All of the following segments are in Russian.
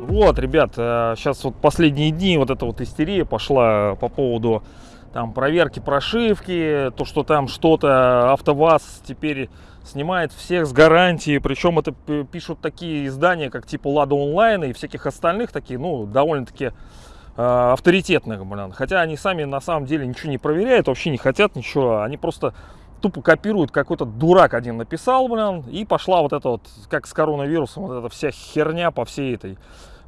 Вот, ребят, сейчас вот последние дни вот эта вот истерия пошла по поводу там проверки прошивки, то, что там что-то АвтоВАЗ теперь снимает всех с гарантии, причем это пишут такие издания, как типа Лада Онлайн и всяких остальных, такие, ну, довольно-таки э, авторитетных, блин. Хотя они сами на самом деле ничего не проверяют, вообще не хотят ничего, они просто тупо копируют, какой-то дурак один написал, блин, и пошла вот эта вот, как с коронавирусом, вот эта вся херня по всей этой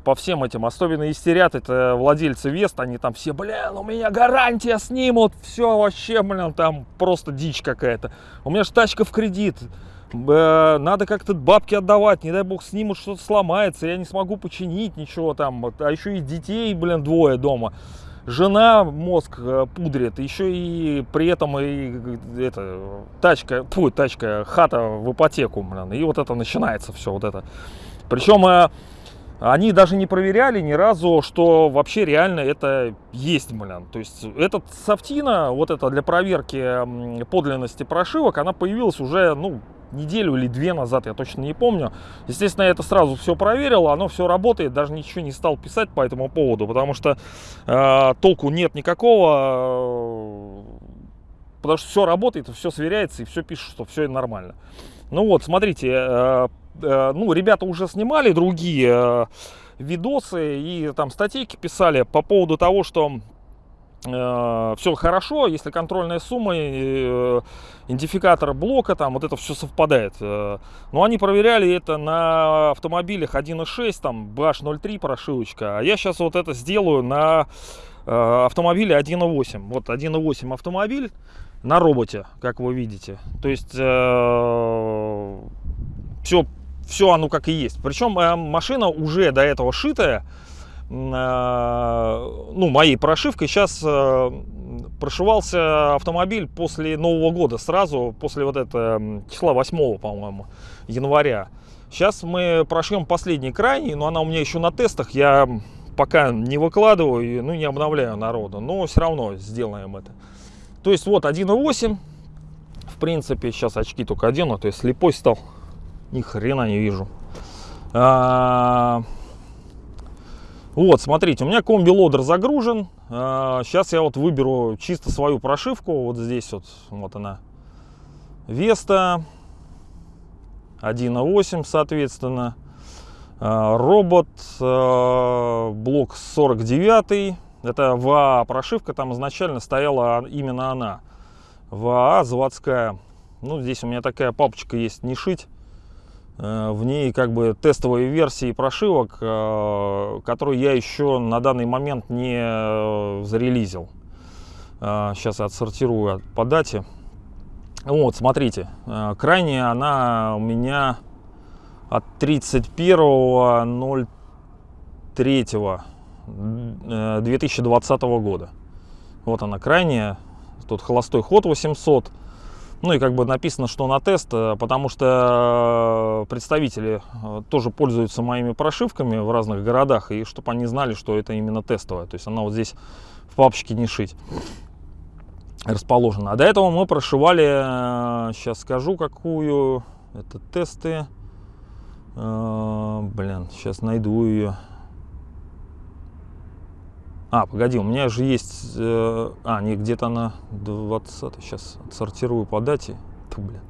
по всем этим, особенно истерят, это владельцы Вест, они там все, блин, у меня гарантия снимут, все вообще, блин, там просто дичь какая-то. У меня же тачка в кредит, э, надо как-то бабки отдавать, не дай бог снимут, что-то сломается, я не смогу починить ничего там, а еще и детей, блин, двое дома. Жена мозг э, пудрит, еще и при этом и это, тачка, фу, тачка, хата в ипотеку, блин, и вот это начинается все вот это. Причем э, они даже не проверяли ни разу, что вообще реально это есть, блин. То есть этот софтина, вот это для проверки подлинности прошивок, она появилась уже, ну, неделю или две назад, я точно не помню. Естественно, я это сразу все проверил, оно все работает, даже ничего не стал писать по этому поводу, потому что э, толку нет никакого, э, потому что все работает, все сверяется и все пишет, что все нормально. Ну вот, смотрите, э, Э, ну, ребята уже снимали другие э, видосы и там статейки писали по поводу того, что все хорошо, если контрольная сумма, э, идентификатор блока, там вот это все совпадает. Э, но они проверяли это на автомобилях 1.6, там BH03 прошивочка, а я сейчас вот это сделаю на э, автомобиле 1.8. Вот 1.8 автомобиль на роботе, как вы видите. То есть э, все все оно как и есть. Причем э, машина уже до этого шитая, э, ну, моей прошивкой. Сейчас э, прошивался автомобиль после Нового года, сразу после вот этого числа 8, по-моему, января. Сейчас мы прошьем последний крайний, но она у меня еще на тестах. Я пока не выкладываю, ну, не обновляю народу, но все равно сделаем это. То есть вот 1.8, в принципе, сейчас очки только одену, то есть слепой стал ни хрена не вижу. А, вот, смотрите, у меня комби-лодер загружен. А, сейчас я вот выберу чисто свою прошивку. Вот здесь вот, вот она. Веста 1.8, соответственно. А, робот, а, блок 49. Это ВА прошивка, там изначально стояла именно она. ВА заводская. Ну, здесь у меня такая папочка есть, не шить. Э, в ней как бы тестовые версии прошивок, э, которые я еще на данный момент не э, зарелизил. Сейчас я отсортирую по дате. Вот, смотрите, крайняя она у меня от 31.03.2020 года. Вот она крайняя. Тут холостой ход 800 ну и как бы написано, что на тест, э, потому что э, представители э, тоже пользуются моими прошивками в разных городах, и чтобы они знали, что это именно тестовая. То есть она вот здесь в папочке не шить расположена. А до этого мы прошивали, сейчас скажу какую, это тесты, блин, сейчас найду ее. А, погоди, у меня же есть... Э, а, не, где-то на 20 Сейчас отсортирую по дате. Ту, блин.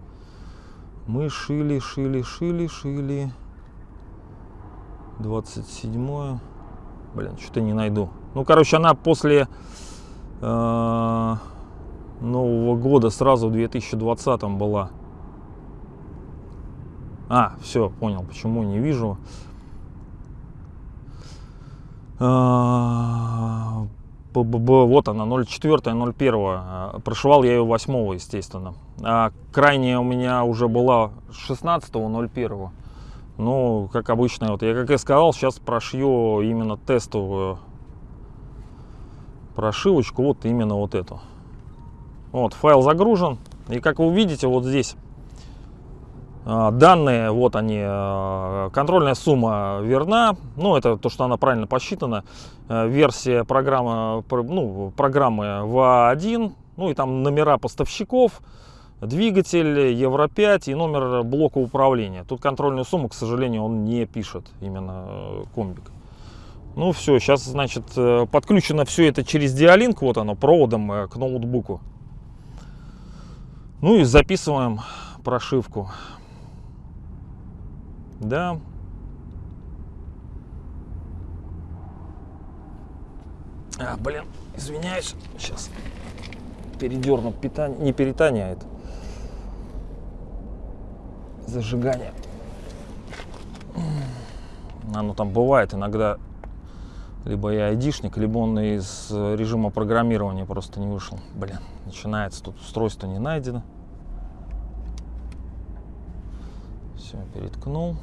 Мы шили, шили, шили, шили. 27 Блин, что-то не найду. Ну, короче, она после э, Нового года сразу в 2020 была. А, все, понял, почему не вижу. А, вот она, 04 01 а, прошивал я ее 8 естественно. А крайняя у меня уже была 16 01 ну как обычно вот я как и сказал сейчас прошью именно тестовую прошивочку вот именно вот эту. Вот файл загружен и как вы видите вот здесь данные, вот они, а, контрольная сумма верна, ну это то, что она правильно посчитана. А, версия программы, ну, программы ВА1, Ну и там номера поставщиков, двигатель, Евро 5 и номер блока управления. Тут контрольную сумму, к сожалению, он не пишет, именно э, комбик. Ну все, сейчас, значит, э, подключено все это через Dialink, вот оно, проводом э, к ноутбуку. Ну и записываем прошивку. Да. А, блин, извиняюсь, сейчас передерну питание, не питание, а это зажигание. Оно там бывает иногда, либо я айдишник, либо он из режима программирования просто не вышел. Блин, начинается, тут устройство не найдено. Все, переткнул.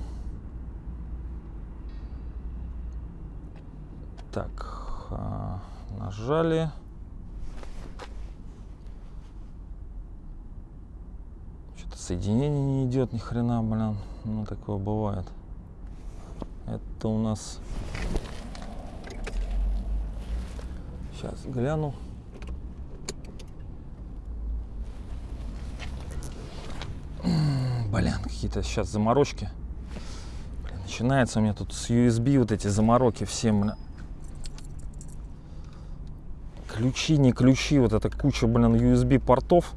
Так, а, нажали. Что-то соединение не идет ни хрена, блин. Ну, такое бывает. Это у нас... Сейчас гляну. Блин, какие-то сейчас заморочки. Блин, начинается у меня тут с USB вот эти замороки все, блин. Ключи, не ключи, вот эта куча, блин, USB портов.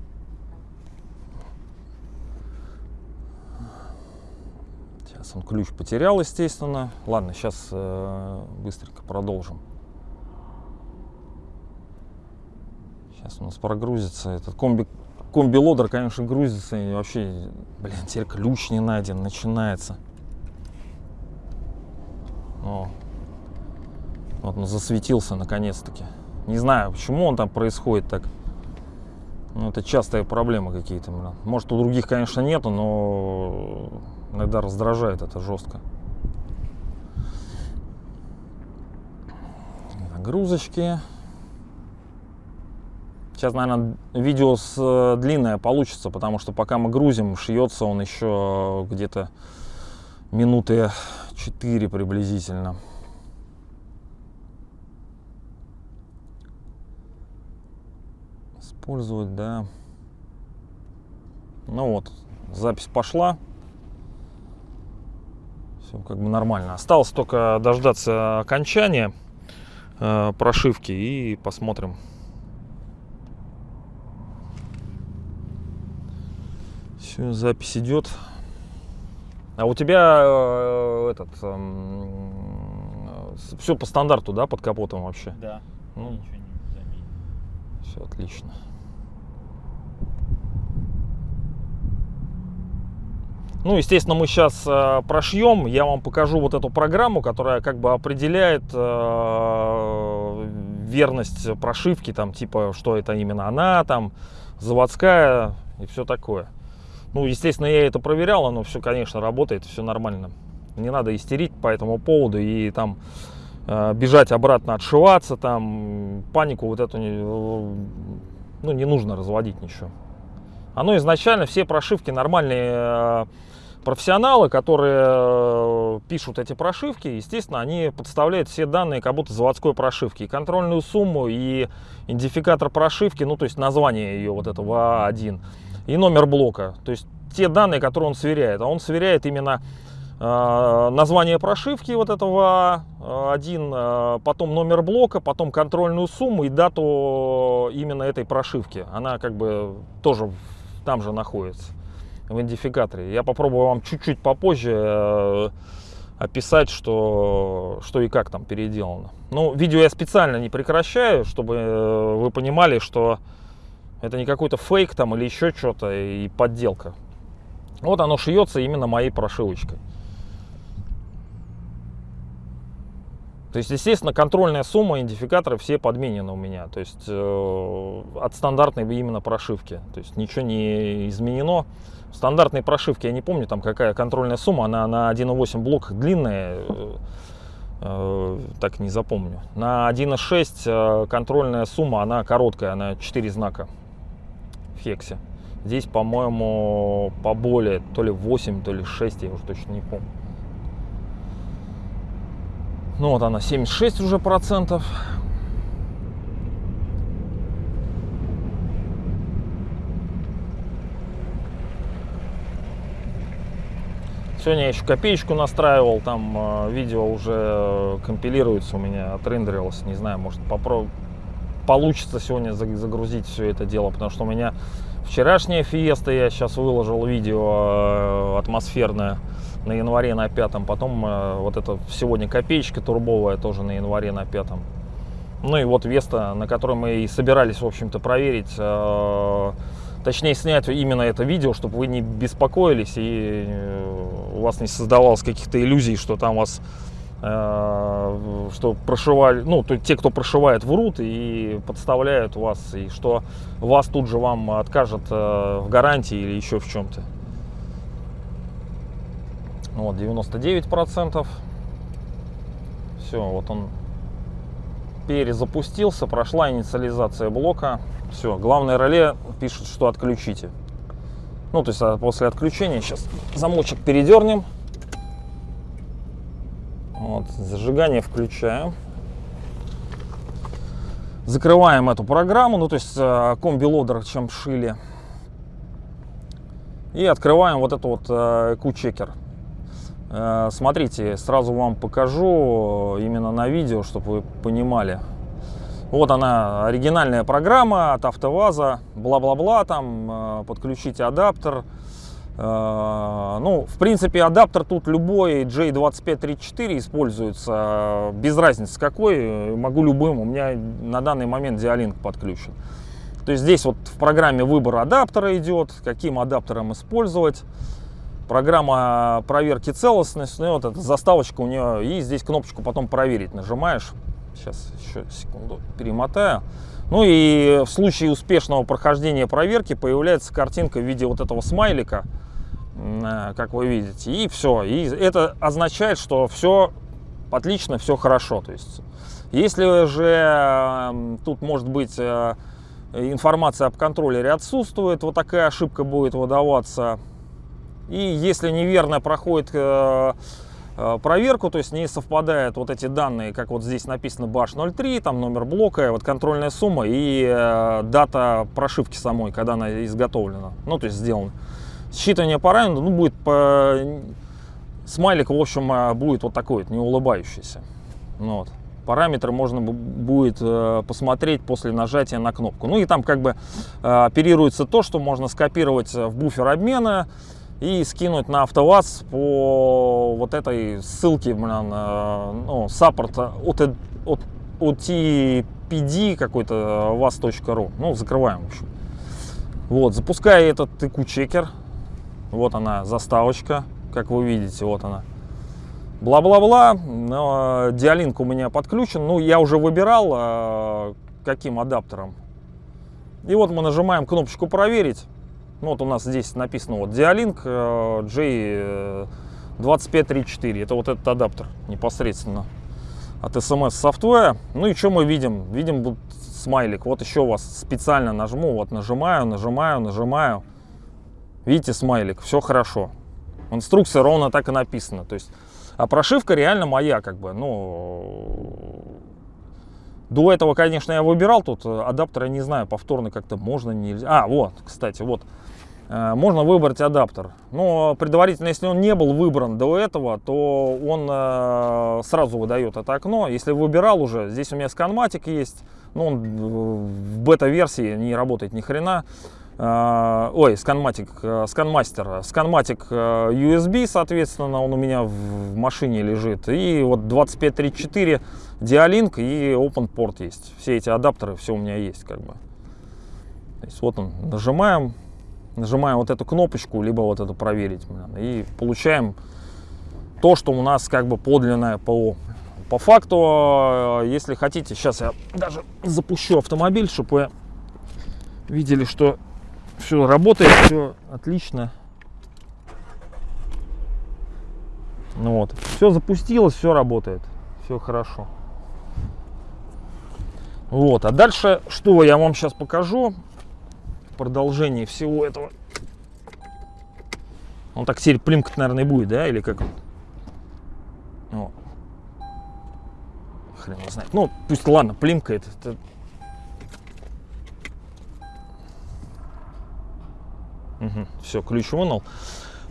Сейчас он ключ потерял, естественно. Ладно, сейчас э, быстренько продолжим. Сейчас у нас прогрузится этот комби комби-лодер, конечно, грузится и вообще, блин, теперь ключ не найден, начинается. О, вот он засветился наконец-таки. Не знаю, почему он там происходит так. Ну, это частые проблемы какие-то. Может, у других, конечно, нету, но иногда раздражает это жестко. Нагрузочки. Сейчас, наверное, видео с, э, длинное получится, потому что пока мы грузим, шьется он еще где-то минуты 4 приблизительно. Использовать, да. Ну вот, запись пошла. Все как бы нормально. Осталось только дождаться окончания э, прошивки и посмотрим, Все, запись идет. А у тебя э, этот э, все по стандарту, да, под капотом вообще? Да. Ну, Ничего не все отлично. Ну, естественно, мы сейчас э, прошьем. Я вам покажу вот эту программу, которая как бы определяет э, верность прошивки, там, типа, что это именно она, там, заводская и все такое. Ну, естественно, я это проверял, оно все, конечно, работает, все нормально. Не надо истерить по этому поводу и там э, бежать обратно, отшиваться, там панику вот эту не, ну, не нужно разводить ничего. Оно изначально, все прошивки нормальные э, профессионалы, которые э, пишут эти прошивки, естественно, они подставляют все данные как будто заводской прошивки. И контрольную сумму, и идентификатор прошивки, ну, то есть название ее вот этого А1 и номер блока. То есть те данные, которые он сверяет. А он сверяет именно э, название прошивки вот этого один, э, потом номер блока, потом контрольную сумму и дату именно этой прошивки. Она как бы тоже там же находится в идентификаторе. Я попробую вам чуть-чуть попозже э, описать, что, что и как там переделано. Ну, видео я специально не прекращаю, чтобы э, вы понимали, что это не какой-то фейк там или еще что-то и подделка. Вот оно шьется именно моей прошивочкой. То есть, естественно, контрольная сумма, идентификаторы все подменены у меня. То есть, э, от стандартной именно прошивки. То есть, ничего не изменено. В стандартной прошивке, я не помню, там какая контрольная сумма, она на 1.8 блоках длинная, э, э, так не запомню. На 1.6 э, контрольная сумма, она короткая, она 4 знака Фексе. Здесь, по-моему, поболее, то ли 8, то ли 6, я уже точно не помню. Ну вот она, 76 уже процентов. Сегодня я еще копеечку настраивал, там э, видео уже э, компилируется у меня, отрендерилось, не знаю, может попробую получится сегодня загрузить все это дело, потому что у меня вчерашняя фиеста, я сейчас выложил видео э, атмосферное на январе на пятом, потом э, вот это сегодня копеечка турбовая тоже на январе на пятом. Ну и вот Веста, на которой мы и собирались, в общем-то, проверить, э, точнее снять именно это видео, чтобы вы не беспокоились и у вас не создавалось каких-то иллюзий, что там вас что прошивали, ну, то, те, кто прошивает, врут и подставляют вас, и что вас тут же вам откажут э, в гарантии или еще в чем-то. Вот, 99%. Все, вот он перезапустился, прошла инициализация блока. Все, главное реле пишет, что отключите. Ну, то есть а после отключения сейчас замочек передернем. Вот, зажигание включаем. Закрываем эту программу, ну то есть э, комби-лодер, чем шили. И открываем вот этот вот EQ-чекер. Э, смотрите, сразу вам покажу именно на видео, чтобы вы понимали. Вот она, оригинальная программа от АвтоВАЗа, бла-бла-бла, там, э, подключите адаптер, Э, ну, в принципе, адаптер тут любой J2534 используется, без разницы какой, могу любым, у меня на данный момент Dialink подключен. То есть здесь вот в программе выбор адаптера идет, каким адаптером использовать. Программа проверки целостности, ну, вот эта заставочка у нее, и здесь кнопочку потом проверить нажимаешь. Сейчас еще секунду перемотаю. Ну и в случае успешного прохождения проверки появляется картинка в виде вот этого смайлика, э, как вы видите. И все. И это означает, что все отлично, все хорошо. То есть, если же тут может быть э, информация об контроллере отсутствует, вот такая ошибка будет выдаваться. И если неверно проходит э, проверку, то есть не совпадают вот эти данные, как вот здесь написано BASH03, там номер блока, вот контрольная сумма и э, дата прошивки самой, когда она изготовлена, ну то есть сделана. Считывание параметров, ну будет по... смайлик, в общем, э, будет вот такой, не улыбающийся. Ну, вот. Параметры можно будет э, посмотреть после нажатия на кнопку. Ну и там как бы э, оперируется то, что можно скопировать в буфер обмена, и скинуть на АвтоВАЗ по вот этой ссылке, блин, э, ну, саппорт от, от, от TPD какой-то vas.ru. Ну, закрываем, в общем. Вот, запускаю этот IQ-чекер. Вот она, заставочка, как вы видите, вот она. Бла-бла-бла. Диалинк у меня подключен. Ну, я уже выбирал, э, каким адаптером. И вот мы нажимаем кнопочку «Проверить». Ну, вот у нас здесь написано вот Dialink э, J2534. Это вот этот адаптер непосредственно от SMS Software. Ну и что мы видим? Видим вот смайлик. Вот еще вас специально нажму. Вот нажимаю, нажимаю, нажимаю. Видите смайлик? Все хорошо. Инструкция ровно так и написана. То есть, а прошивка реально моя, как бы, ну, до этого, конечно, я выбирал тут адаптер, я не знаю, повторно как-то можно, нельзя. А, вот, кстати, вот Э, можно выбрать адаптер. Но предварительно, если он не был выбран до этого, то он э, сразу выдает это окно. Если выбирал уже, здесь у меня сканматик есть, но он в бета-версии не работает ни хрена. Э, ой, сканматик, сканмастер, сканматик USB, соответственно, он у меня в машине лежит. И вот 2534 Dialink и OpenPort есть. Все эти адаптеры, все у меня есть как бы. То есть вот он, нажимаем, нажимаем вот эту кнопочку, либо вот эту проверить, и получаем то, что у нас как бы подлинное ПО. По факту, э, если хотите, сейчас я даже запущу автомобиль, чтобы вы видели, что все работает, все отлично. Ну вот, все запустилось, все работает, все хорошо. Вот, а дальше, что я вам сейчас покажу, продолжении всего этого. Он так теперь плимкать, наверное, будет, да? Или как? О. Хрен его знает. Ну, пусть, ладно, плимкает. Это... Угу, все, ключ вынул.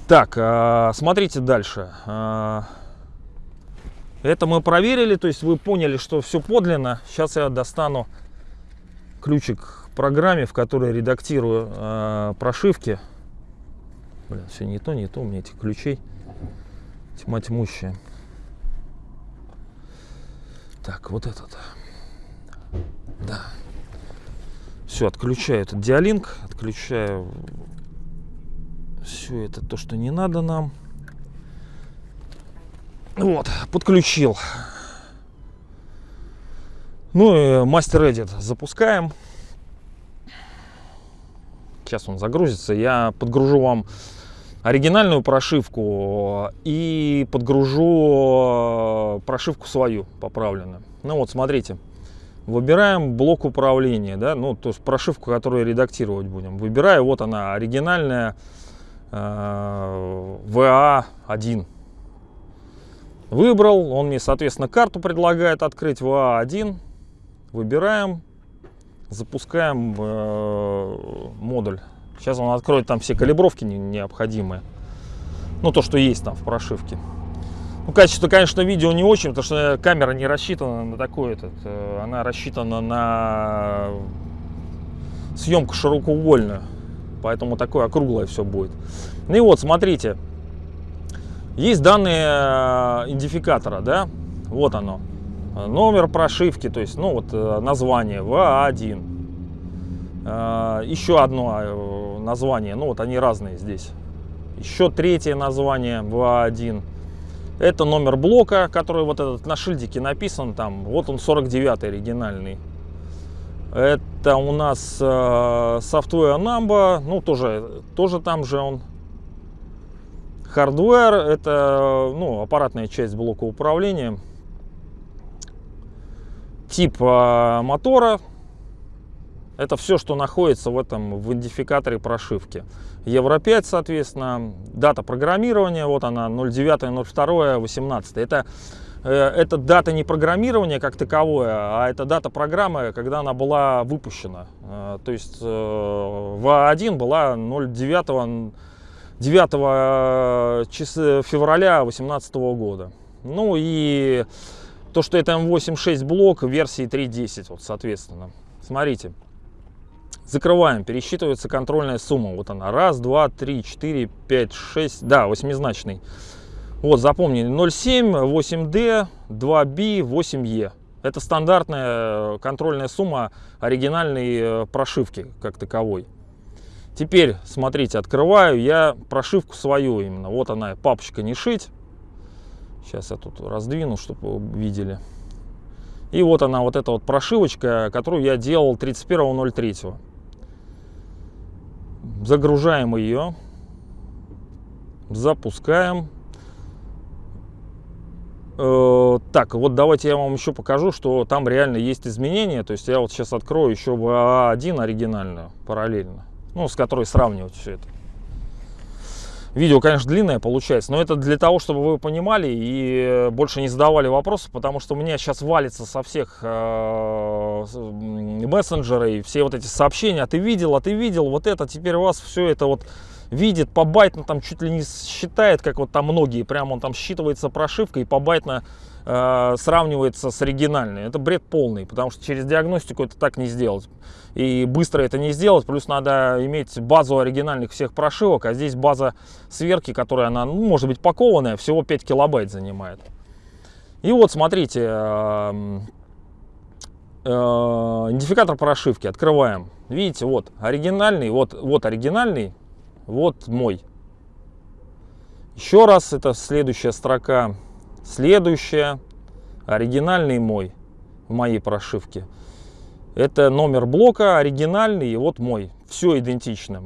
Так, а, смотрите дальше. А, это мы проверили, то есть вы поняли, что все подлинно. Сейчас я достану ключик программе, в которой редактирую э, прошивки. Блин, все не то, не то, у меня этих ключей тьма тьмущая. Так, вот этот. Да. Все, отключаю этот диалинк, отключаю все это то, что не надо нам. Вот, подключил. Ну и мастер Edit запускаем. Сейчас он загрузится. Я подгружу вам оригинальную прошивку и подгружу прошивку свою поправленную. Ну вот, смотрите. Выбираем блок управления, да, ну, то есть прошивку, которую редактировать будем. Выбираю, вот она, оригинальная э, VA1. Выбрал, он мне, соответственно, карту предлагает открыть VA1. Выбираем, запускаем э, модуль. Сейчас он откроет там все калибровки необходимые. Ну, то, что есть там в прошивке. Ну, качество, конечно, видео не очень, потому что камера не рассчитана на такой этот. Э, она рассчитана на съемку широкоугольную. Поэтому такое округлое все будет. Ну и вот, смотрите. Есть данные э, идентификатора, да, вот оно, номер прошивки, то есть, ну вот э, название ВА1, э, еще одно название, ну вот они разные здесь, еще третье название ВА1, это номер блока, который вот этот на шильдике написан там, вот он 49 оригинальный, это у нас э, software number, ну тоже, тоже там же он. Hardware – это ну, аппаратная часть блока управления. Тип а, мотора – это все, что находится в этом в идентификаторе прошивки. Евро 5, соответственно, дата программирования, вот она, 09.02.18. Это, э, это дата не программирования как таковое, а это дата программы, когда она была выпущена. Э, то есть э, В1 была 09 9 э, числа февраля 2018 года. Ну и то, что это M8.6 блок версии 3.10, вот, соответственно. Смотрите. Закрываем, пересчитывается контрольная сумма. Вот она. Раз, два, три, четыре, пять, шесть. Да, восьмизначный. Вот, запомнили. 0,7, 8D, 2B, 8E. Это стандартная контрольная сумма оригинальной э, прошивки как таковой. Теперь, смотрите, открываю я прошивку свою именно. Вот она, папочка не шить. Сейчас я тут раздвину, чтобы вы видели. И вот она, вот эта вот прошивочка, которую я делал 31.03. Загружаем ее. Запускаем. Э, так, вот давайте я вам еще покажу, что там реально есть изменения. То есть я вот сейчас открою еще в А1 оригинальную параллельно ну, с которой сравнивать все это. Видео, конечно, длинное получается, но это для того, чтобы вы понимали и больше не задавали вопросы, потому что у меня сейчас валится со всех э, мессенджеров и все вот эти сообщения, а ты видел, а ты видел, вот это, теперь у вас все это вот видит, побайтно там чуть ли не считает, как вот там многие, прям он там считывается прошивка и побайтно э, сравнивается с оригинальной. Это бред полный, потому что через диагностику это так не сделать. И быстро это не сделать, плюс надо иметь базу оригинальных всех прошивок, а здесь база сверки, которая, она, ну, может быть, пакованная, всего 5 килобайт занимает. И вот, смотрите, э, э, идентификатор прошивки открываем. Видите, вот оригинальный, вот, вот оригинальный, вот мой. Еще раз, это следующая строка. Следующая, оригинальный мой, в моей прошивке. Это номер блока, оригинальный, и вот мой. Все идентично.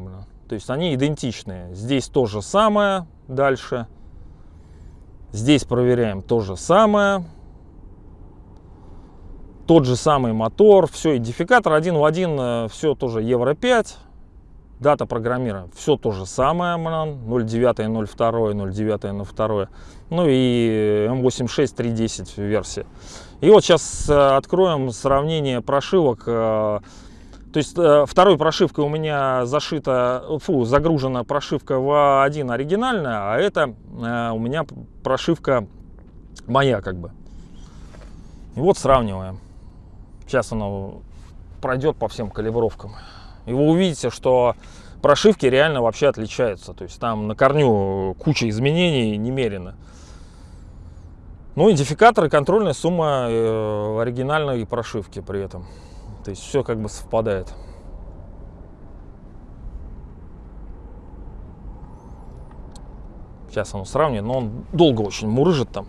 То есть они идентичные. Здесь то же самое дальше. Здесь проверяем то же самое. Тот же самый мотор, все, идентификатор один в один, э, все тоже Евро 5. Дата программирования, все то же самое, 09, 02, 09, 02. Ну и M86 3.10 версия. И вот сейчас э, откроем сравнение прошивок. Э, То есть э, второй прошивкой у меня зашита, фу, загружена прошивка V1 оригинальная, а это у меня прошивка моя как бы. И вот сравниваем. Сейчас оно пройдет по всем калибровкам. И вы увидите, что прошивки реально вообще отличаются. То есть там на корню куча изменений немерено. Ну, идентификатор и контрольная сумма э, оригинальной прошивки при этом. То есть все как бы совпадает. Сейчас оно сравнит, но он долго очень мурыжит там.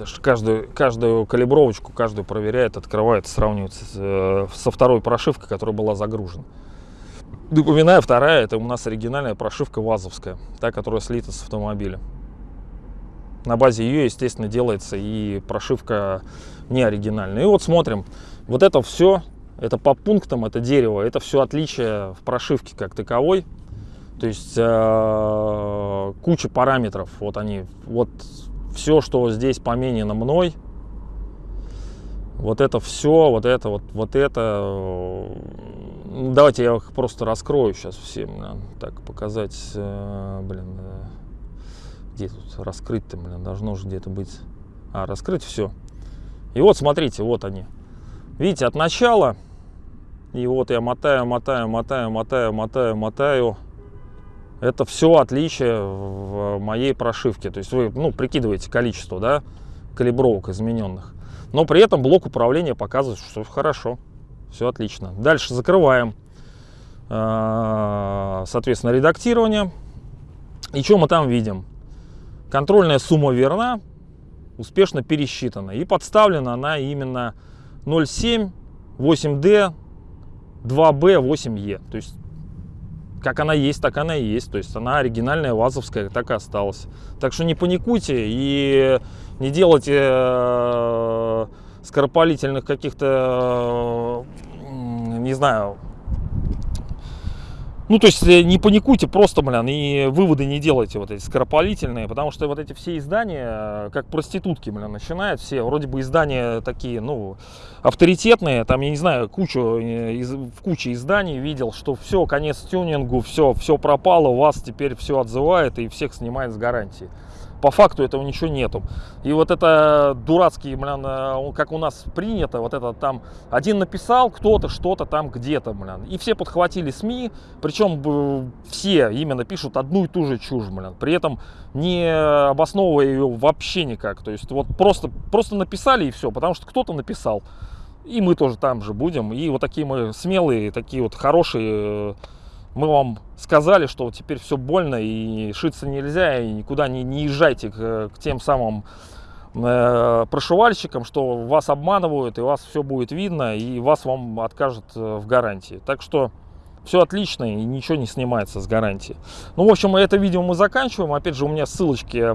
Даже каждую, каждую калибровочку, каждую проверяет, открывает, сравнивает с, э, со второй прошивкой, которая была загружена. Напоминаю, вторая, это у нас оригинальная прошивка ВАЗовская, та, которая слита с автомобиля. На базе ее, естественно, делается и прошивка не оригинальная. И вот смотрим, вот это все, это по пунктам, это дерево, это все отличие в прошивке как таковой. То есть э, куча параметров, вот они, вот все, что здесь поменено мной, вот это все, вот это, вот, вот это. Э, давайте я их просто раскрою сейчас всем, так показать, э, блин, где тут раскрыть-то, блин, должно же где-то быть. А, раскрыть все. И вот, смотрите, вот они. Видите, от начала, и вот я мотаю, мотаю, мотаю, мотаю, мотаю, мотаю. Это все отличие в моей прошивке. То есть вы, ну, прикидываете количество, да, калибровок измененных. Но при этом блок управления показывает, что хорошо, все отлично. Дальше закрываем, а, соответственно, редактирование. И что мы там видим? Контрольная сумма верна, успешно пересчитана. И подставлена она именно 0,7, 8D, 2B, 8E. То есть, как она есть, так она и есть. То есть, она оригинальная, вазовская, так и осталась. Так что не паникуйте и не делайте э, скоропалительных каких-то, э, не знаю, ну, то есть э, не паникуйте просто, блин, и выводы не делайте вот эти скоропалительные, потому что вот эти все издания, э, как проститутки, блин, начинают все, вроде бы издания такие, ну, авторитетные, там, я не знаю, кучу, э, из, в куче изданий видел, что все, конец тюнингу, все, все пропало, вас теперь все отзывает и всех снимает с гарантии по факту этого ничего нету. И вот это дурацкий, блин, э, как у нас принято, вот это там один написал кто-то что-то там где-то, блин. И все подхватили СМИ, причем все именно пишут одну и ту же чушь, блин. При этом не обосновывая ее вообще никак. То есть вот просто, просто написали и все, потому что кто-то написал. И мы тоже там же будем. И вот такие мы смелые, такие вот хорошие мы вам сказали, что теперь все больно и шиться нельзя, и никуда не, не езжайте к, к тем самым э, прошивальщикам, что вас обманывают, и вас все будет видно, и вас вам откажут э, в гарантии. Так что все отлично, и ничего не снимается с гарантии. Ну, в общем, это видео мы заканчиваем. Опять же, у меня ссылочки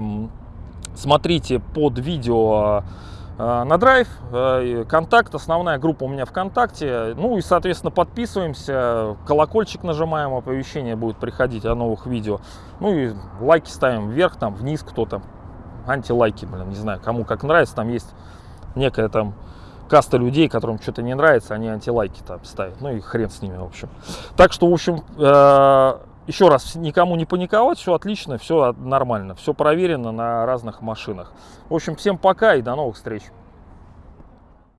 смотрите под видео на драйв, э, контакт, основная группа у меня ВКонтакте. Ну и, соответственно, подписываемся, колокольчик нажимаем, оповещение будет приходить о новых видео. Ну и лайки ставим вверх, там, вниз кто-то. Антилайки, блин, не знаю, кому как нравится. Там есть некая там каста людей, которым что-то не нравится, они антилайки там ставят. Ну и хрен с ними, в общем. Так что, в общем, э, еще раз, никому не паниковать, все отлично, все нормально, все проверено на разных машинах. В общем, всем пока и до новых встреч.